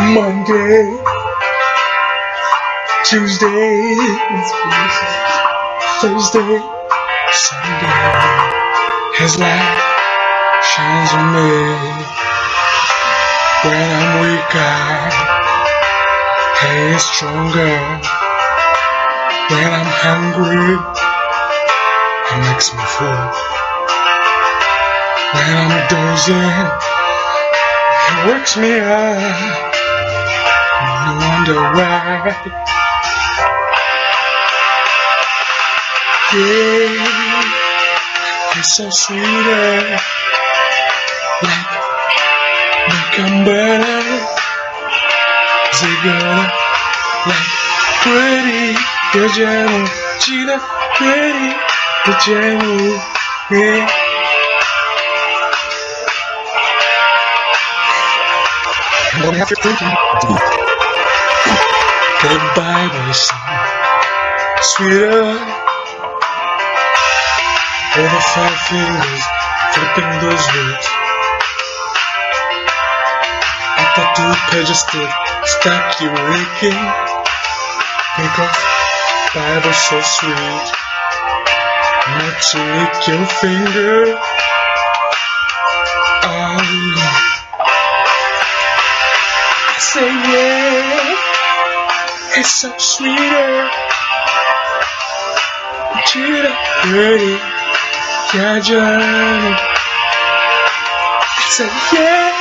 Monday, Tuesday, Thursday, Sunday, His light shines on me. When I'm weaker, He is stronger. When I'm hungry, he makes me full. When I'm dozing, It wakes me up. No wonder why. Yeah, he's so sweet. Like and butter. Together, like pretty. Pajama, Gina, pretty. Pajama, yeah. I'm gonna have your thinking. The Bible is sweeter. Over five fingers, flipping those words. After two pages stood, stuck you waking. Because Bible so sweet. To lick your finger. I say yeah. It's so sweeter. Cheetah, pretty, yeah, Johnny. I said, yeah.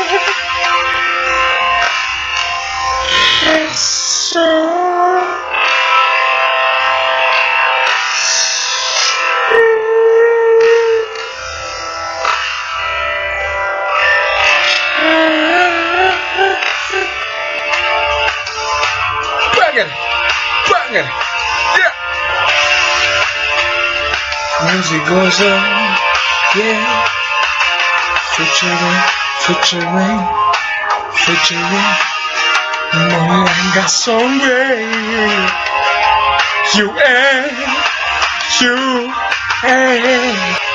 It's so. Banging, yeah. Music goes on, yeah. Featuring, featuring, featuring. Moringa song, baby. You and you and